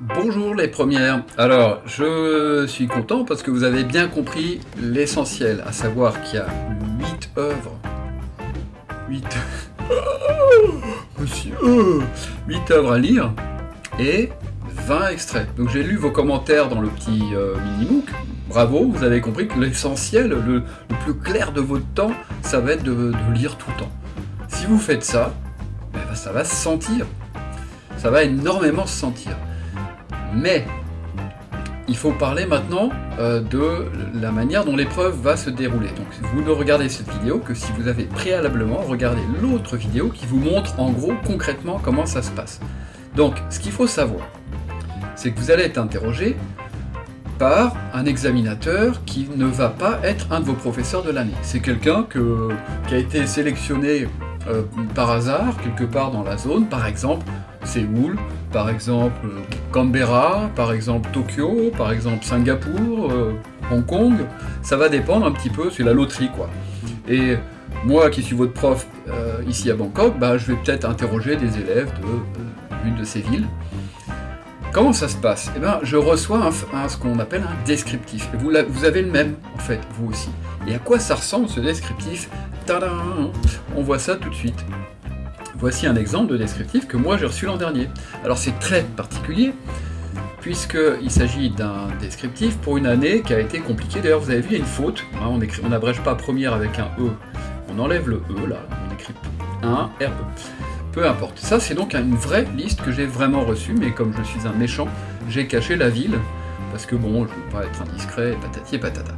Bonjour les premières. Alors, je suis content parce que vous avez bien compris l'essentiel, à savoir qu'il y a 8 œuvres. 8... Monsieur 8 œuvres à lire et 20 extraits. Donc j'ai lu vos commentaires dans le petit euh, mini-MOOC. Bravo, vous avez compris que l'essentiel, le, plus clair de votre temps, ça va être de, lire tout le temps. Si vous faites ça, ben, ça va se sentir. Ça va énormément se sentir. Mais il faut parler maintenant euh, de la manière dont l'épreuve va se dérouler. Donc vous ne regardez cette vidéo que si vous avez préalablement regardé l'autre vidéo qui vous montre en gros concrètement comment ça se passe. Donc ce qu'il faut savoir, c'est que vous allez être interrogé par un examinateur qui ne va pas être un de vos professeurs de l'année. C'est quelqu'un qui a été sélectionné euh, par hasard, quelque part dans la zone, par exemple Séoul, par exemple Canberra, par exemple Tokyo, par exemple Singapour, euh, Hong Kong, ça va dépendre un petit peu, c'est la loterie quoi. Et moi qui suis votre prof euh, ici à Bangkok, bah, je vais peut-être interroger des élèves d'une de, de, ces villes. Comment ça se passe? Eh bien, je reçois ce qu'on appelle un descriptif. Et vous avez le même, en fait, vous aussi. Et à quoi ça ressemble, ce descriptif Tadam On voit ça tout de suite. Voici un exemple de descriptif que moi j'ai reçu l'an dernier. Alors c'est très particulier, puisqu'il s'agit d'un descriptif pour une année qui a été compliquée. D'ailleurs vous avez vu, il y a une faute, hein, on n'abrège pas première avec un E, on enlève le E là, on écrit 1, RE. Peu importe. Ça c'est donc une vraie liste que j'ai vraiment reçue, mais comme je suis un méchant, j'ai caché la ville, parce que bon, je ne veux pas être indiscret, patati et patata.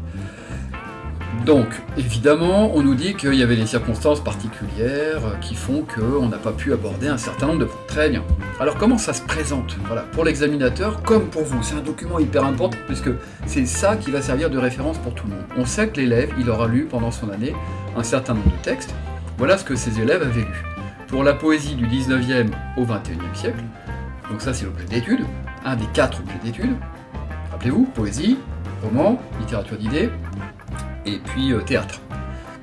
Donc, évidemment, on nous dit qu'il y avait des circonstances particulières qui font qu'on n'a pas pu aborder un certain nombre de points. Très bien. Alors comment ça se présente? Voilà, pour l'examinateur, comme pour vous, c'est un document hyper important, puisque c'est ça qui va servir de référence pour tout le monde. On sait que l'élève, il aura lu pendant son année un certain nombre de textes. Voilà ce que ces élèves avaient lu. Pour la poésie du 19e au 21e siècle, donc ça c'est l'objet d'étude, un des quatre objets d'étude. Rappelez-vous, poésie, roman, littérature d'idées, et puis euh, théâtre.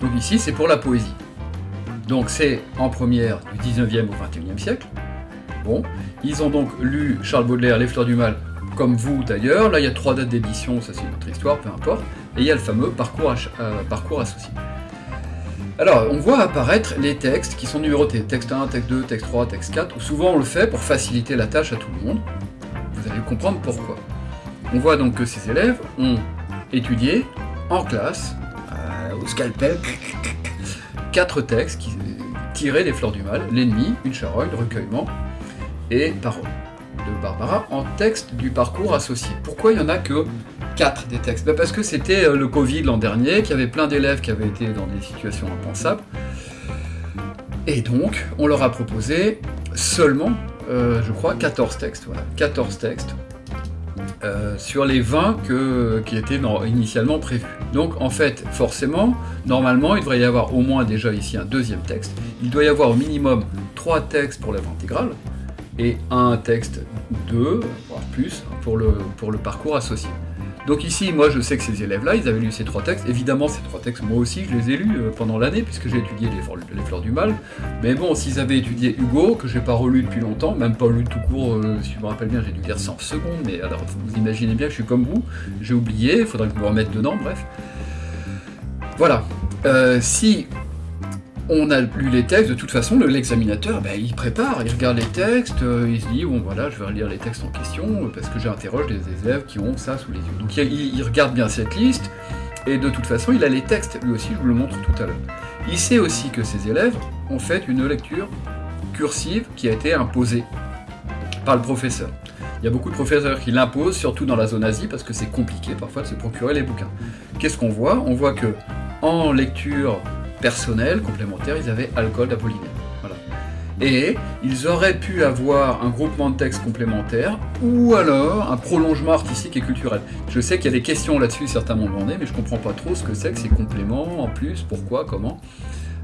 Donc ici, c'est pour la poésie. Donc c'est en première du 19e au 21e siècle. Bon, ils ont donc lu Charles Baudelaire, Les Fleurs du Mal, comme vous d'ailleurs. Là, il y a trois dates d'édition, ça c'est une autre histoire, peu importe. Et il y a le fameux parcours, euh, associé. Alors, on voit apparaître les textes qui sont numérotés. Texte 1, texte 2, texte 3, texte 4. Souvent, on le fait pour faciliter la tâche à tout le monde. Vous allez comprendre pourquoi. On voit donc que ces élèves ont étudié en classe, euh, au scalpel, quatre textes qui, tirés des fleurs du mal, l'ennemi, une charogne, recueillement et parole de Barbara en texte du parcours associé. Pourquoi il n'y en a que quatre des textes? Ben Parce que c'était euh, le Covid l'an dernier, qu'il y avait plein d'élèves qui avaient été dans des situations impensables. Et donc, on leur a proposé seulement, euh, je crois, 14 textes. Voilà, 14 textes euh, sur les 20 que, qui étaient initialement prévus. Donc en fait, forcément, normalement, il devrait y avoir au moins déjà ici un deuxième texte. Il doit y avoir au minimum 3 textes pour l'œuvre intégrale et un texte, 2, voire plus, pour le parcours associé. Donc ici, moi je sais que ces élèves-là, ils avaient lu ces trois textes. Évidemment, ces trois textes, moi aussi, je les ai lus euh, pendant l'année, puisque j'ai étudié les, Fleurs du Mal. Mais bon, s'ils avaient étudié Hugo, que j'ai pas relu depuis longtemps, même pas lu tout court, euh, si je me rappelle bien, j'ai dû lire 100 secondes, mais alors vous imaginez bien je suis comme vous, j'ai oublié, il faudrait que je me remette dedans, bref. Voilà. Euh, si on a lu les textes, de toute façon, l'examinateur, ben, il prépare, il regarde les textes, euh, il se dit, bon voilà, je vais relire les textes en question, euh, parce que j'interroge des élèves qui ont ça sous les yeux. Donc il, regarde bien cette liste, et de toute façon, il a les textes, lui aussi, je vous le montre tout à l'heure. Il sait aussi que ces élèves ont fait une lecture cursive qui a été imposée par le professeur. Il y a beaucoup de professeurs qui l'imposent, surtout dans la zone Asie, parce que c'est compliqué parfois de se procurer les bouquins. Qu'est-ce qu'on voit? On voit que en lecture personnel complémentaire, ils avaient alcool d'Apollinaire. Voilà. Et ils auraient pu avoir un groupement de textes complémentaires ou alors un prolongement artistique et culturel. Je sais qu'il y a des questions là-dessus, certains m'ont demandé, mais je comprends pas trop ce que c'est que ces compléments, en plus, pourquoi, comment.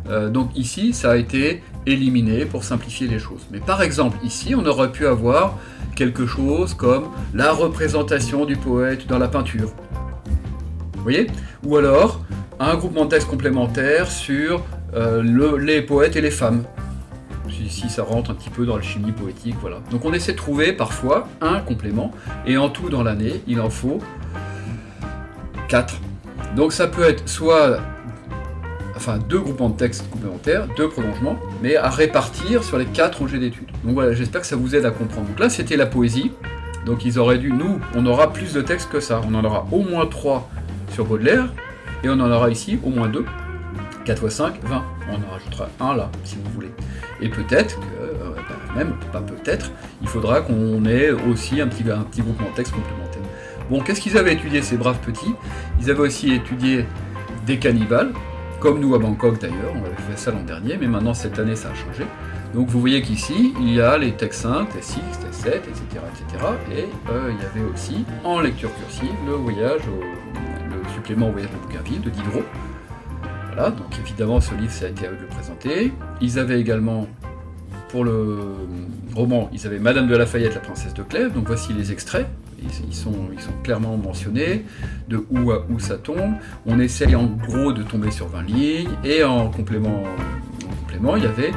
Euh, donc ici, ça a été éliminé pour simplifier les choses. Mais par exemple, ici, on aurait pu avoir quelque chose comme la représentation du poète dans la peinture. Vous voyez? Ou alors, un groupement de textes complémentaires sur euh, les poètes et les femmes. si, ça rentre un petit peu dans la chimie poétique, voilà. Donc on essaie de trouver parfois un complément, et en tout dans l'année, il en faut 4. Donc ça peut être soit enfin deux groupements de textes complémentaires, deux prolongements, mais à répartir sur les quatre objets d'étude. Donc voilà, j'espère que ça vous aide à comprendre. Donc là, c'était la poésie. Donc ils auraient dû, nous, on aura plus de textes que ça. On en aura au moins 3 sur Baudelaire, et on en aura ici au moins 2. 4 x 5, 20. On en rajoutera un là, si vous voulez. Et peut-être que, euh, bah, même, pas peut-être, il faudra qu'on ait aussi un petit, un petit textes complémentaires. Bon, qu'est-ce qu'ils avaient étudié, ces braves petits? Ils avaient aussi étudié des cannibales, comme nous à Bangkok d'ailleurs, on avait fait ça l'an dernier, mais maintenant cette année ça a changé. Donc vous voyez qu'ici, il y a les textes 5, textes 6, textes 7, etc. etc. et euh, il y avait aussi, en lecture cursive, le voyage, le supplément au voyage de Bougainville de Diderot. Voilà, donc évidemment ce livre ça a été à eux de le présenter. Ils avaient également, pour le roman, ils avaient Madame de Lafayette, la princesse de Clèves, donc voici les extraits ils sont, ils sont clairement mentionnés, de où à où ça tombe. On essaye en gros de tomber sur 20 lignes, et en complément, complément il y avait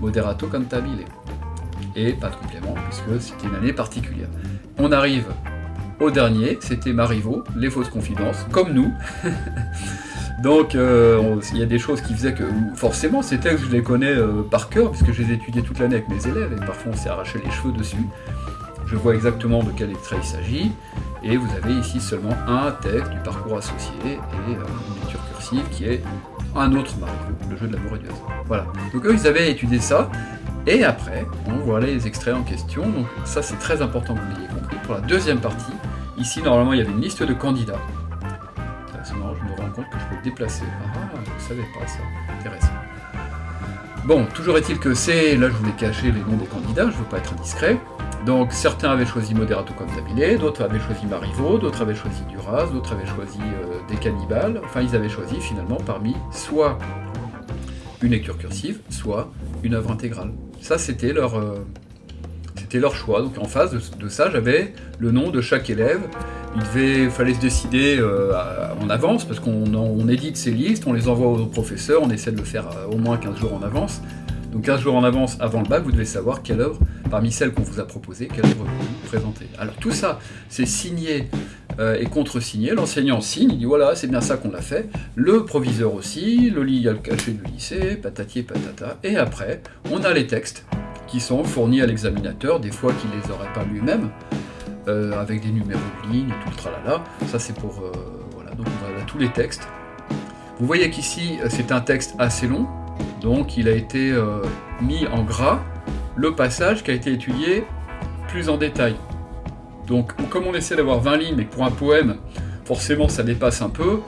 Moderato Cantabile. Et pas de complément, puisque c'était une année particulière. On arrive au dernier, c'était Marivaux, Les fausses confidences, comme nous. Donc euh, il y a des choses qui faisaient que forcément ces textes je les connais euh, par cœur puisque je les ai étudiés toute l'année avec mes élèves et parfois on s'est arraché les cheveux dessus je vois exactement de quel extrait il s'agit, et vous avez ici seulement un texte du parcours associé et euh, une lecture cursive qui est un autre Mario, le jeu de du hasard. Voilà. Donc eux, ils avaient étudié ça, et après, on voit les extraits en question, donc ça c'est très important que vous l'ayez compris. Pour la deuxième partie, ici normalement il y avait une liste de candidats. Je me rends compte que je peux le déplacer. Ah, je ne savais pas ça, intéressant. Bon, toujours est-il que c'est, là je voulais cacher les noms des candidats, je ne veux pas être indiscret, donc certains avaient choisi Moderato Cantabile, d'autres avaient choisi Marivaux, d'autres avaient choisi Duras, d'autres avaient choisi euh, des cannibales, enfin ils avaient choisi finalement parmi soit une lecture cursive, soit une œuvre intégrale. Ça c'était leur, euh, leur choix, donc en face de, ça j'avais le nom de chaque élève, il devait, fallait se décider euh, en avance, parce qu'on édite ces listes, on les envoie aux professeurs, on essaie de le faire au moins 15 jours en avance, donc 15 jours en avance avant le bac, vous devez savoir quelle œuvre, parmi celles qu'on vous a proposées, quelle œuvre vous présentez. Alors tout ça, c'est signé euh, et contre-signé. L'enseignant signe, il dit voilà, c'est bien ça qu'on a fait. Le proviseur aussi, le lit a le cachet du lycée, patati et patata. Et après, on a les textes qui sont fournis à l'examinateur, des fois qu'il les aurait pas lui-même, euh, avec des numéros de ligne, tout le tralala. Ça c'est pour... Euh, voilà, donc voilà tous les textes. Vous voyez qu'ici, c'est un texte assez long, donc il a été euh, mis en gras le passage qui a été étudié plus en détail. Donc comme on essaie d'avoir 20 lignes, mais pour un poème, forcément ça dépasse un peu,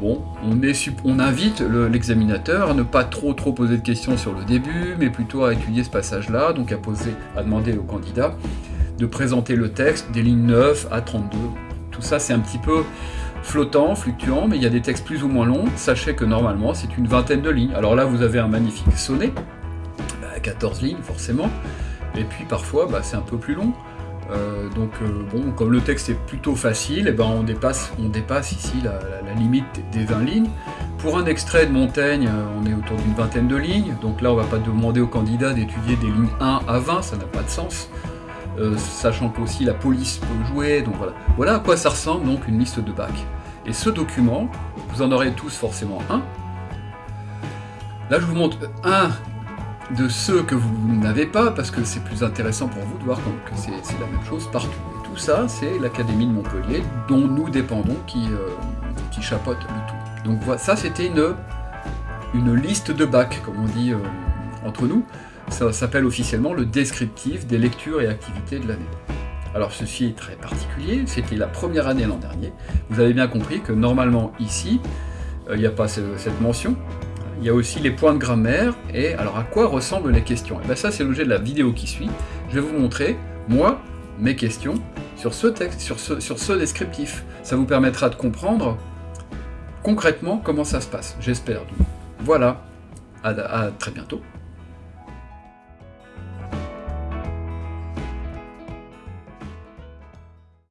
bon, on, invite l'examinateur à ne pas trop trop poser de questions sur le début, mais plutôt à étudier ce passage-là, donc à poser, à demander au candidat de présenter le texte des lignes 9 à 32. Tout ça c'est un petit peu flottant, fluctuant, mais il y a des textes plus ou moins longs. Sachez que normalement, c'est une vingtaine de lignes. Alors là, vous avez un magnifique sonnet, 14 bah, lignes forcément, et puis parfois, bah, c'est un peu plus long. Euh, donc euh, bon, comme le texte est plutôt facile, eh ben on, dépasse, ici la, limite des 20 lignes. Pour un extrait de Montaigne, euh, on est autour d'une vingtaine de lignes, donc là on va pas demander au candidat d'étudier des lignes 1 à 20, ça n'a pas de sens. Sachant qu'aussi la police peut jouer, donc voilà. Voilà à quoi ça ressemble donc une liste de bac. Et ce document, vous en aurez tous forcément un. Là je vous montre un de ceux que vous n'avez pas, parce que c'est plus intéressant pour vous de voir que c'est la même chose partout. Et tout ça, c'est l'Académie de Montpellier, dont nous dépendons, qui, euh, le tout. Donc voilà, ça c'était une, liste de bac, comme on dit euh, entre nous. Ça s'appelle officiellement le descriptif des lectures et activités de l'année. Alors ceci est très particulier, c'était la première année l'an dernier. Vous avez bien compris que normalement ici, euh, il n'y a pas cette mention. Il y a aussi les points de grammaire et alors à quoi ressemblent les questions? Et eh bien ça c'est l'objet de la vidéo qui suit. Je vais vous montrer, moi, mes questions sur ce texte, sur ce, sur ce descriptif. Ça vous permettra de comprendre concrètement comment ça se passe, j'espère. Voilà, à très bientôt.